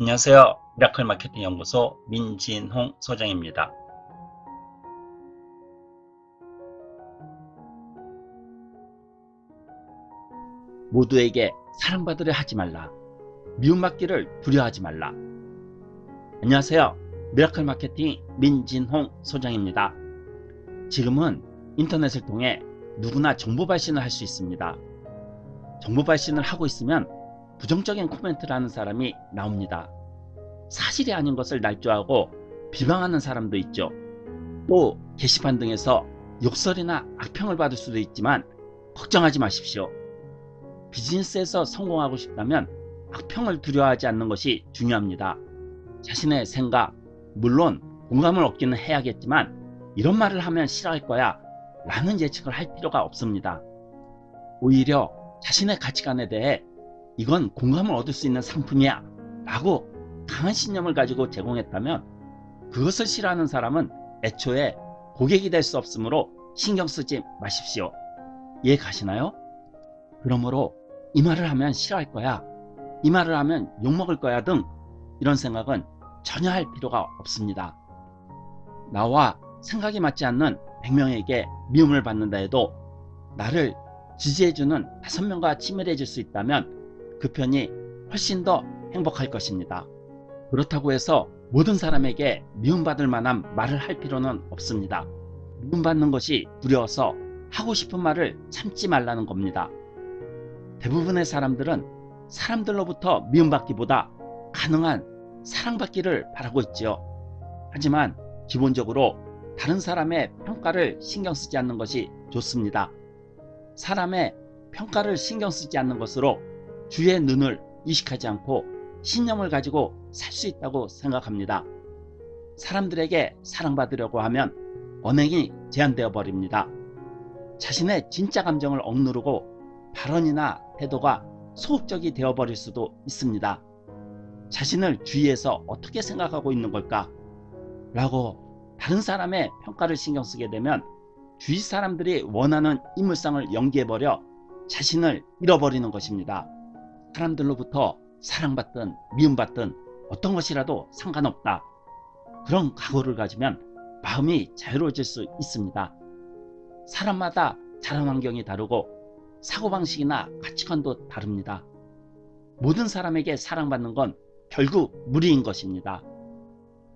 안녕하세요. 미라클 마케팅 연구소 민진홍 소장입니다. 모두에게 사랑받으려 하지 말라. 미움받기를 두려워하지 말라. 안녕하세요. 미라클 마케팅 민진홍 소장입니다. 지금은 인터넷을 통해 누구나 정보 발신을 할 수 있습니다. 정보 발신을 하고 있으면 부정적인 코멘트를 하는 사람이 나옵니다. 사실이 아닌 것을 날조하고 비방하는 사람도 있죠. 또 게시판 등에서 욕설이나 악평을 받을 수도 있지만 걱정하지 마십시오. 비즈니스에서 성공하고 싶다면 악평을 두려워하지 않는 것이 중요합니다. 자신의 생각, 물론 공감을 얻기는 해야겠지만 이런 말을 하면 싫어할 거야 라는 예측을 할 필요가 없습니다. 오히려 자신의 가치관에 대해 이건 공감을 얻을 수 있는 상품이야 라고 강한 신념을 가지고 제공했다면 그것을 싫어하는 사람은 애초에 고객이 될 수 없으므로 신경 쓰지 마십시오. 이해 가시나요? 그러므로 이 말을 하면 싫어할 거야 이 말을 하면 욕먹을 거야 등 이런 생각은 전혀 할 필요가 없습니다. 나와 생각이 맞지 않는 100명에게 미움을 받는다 해도 나를 지지해주는 5명과 친밀해질 수 있다면 그 편이 훨씬 더 행복할 것입니다. 그렇다고 해서 모든 사람에게 미움받을 만한 말을 할 필요는 없습니다. 미움받는 것이 두려워서 하고 싶은 말을 참지 말라는 겁니다. 대부분의 사람들은 사람들로부터 미움받기보다 가능한 사랑받기를 바라고 있지요. 하지만 기본적으로 다른 사람의 평가를 신경 쓰지 않는 것이 좋습니다. 사람의 평가를 신경 쓰지 않는 것으로 주의 눈을 의식하지 않고 신념을 가지고 살 수 있다고 생각합니다. 사람들에게 사랑받으려고 하면 언행이 제한되어 버립니다. 자신의 진짜 감정을 억누르고 발언이나 태도가 소극적이 되어 버릴 수도 있습니다. 자신을 주위에서 어떻게 생각하고 있는 걸까? 라고 다른 사람의 평가를 신경 쓰게 되면 주위 사람들이 원하는 인물상을 연기해버려 자신을 잃어버리는 것입니다. 사람들로부터 사랑받든 미움받든 어떤 것이라도 상관없다. 그런 각오를 가지면 마음이 자유로워질 수 있습니다. 사람마다 자란 환경이 다르고 사고방식이나 가치관도 다릅니다. 모든 사람에게 사랑받는 건 결국 무리인 것입니다.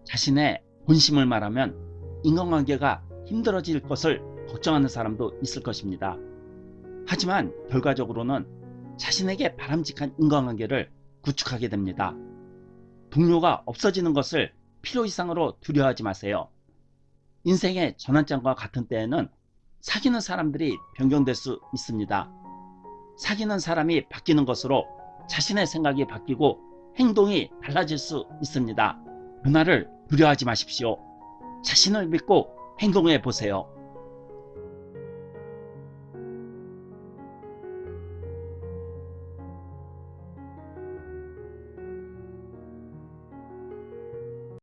자신의 본심을 말하면 인간관계가 힘들어질 것을 걱정하는 사람도 있을 것입니다. 하지만 결과적으로는 자신에게 바람직한 인간관계를 구축하게 됩니다. 동료가 없어지는 것을 필요 이상으로 두려워하지 마세요. 인생의 전환점과 같은 때에는 사귀는 사람들이 변경될 수 있습니다. 사귀는 사람이 바뀌는 것으로 자신의 생각이 바뀌고 행동이 달라질 수 있습니다. 변화를 두려워하지 마십시오. 자신을 믿고 행동해 보세요.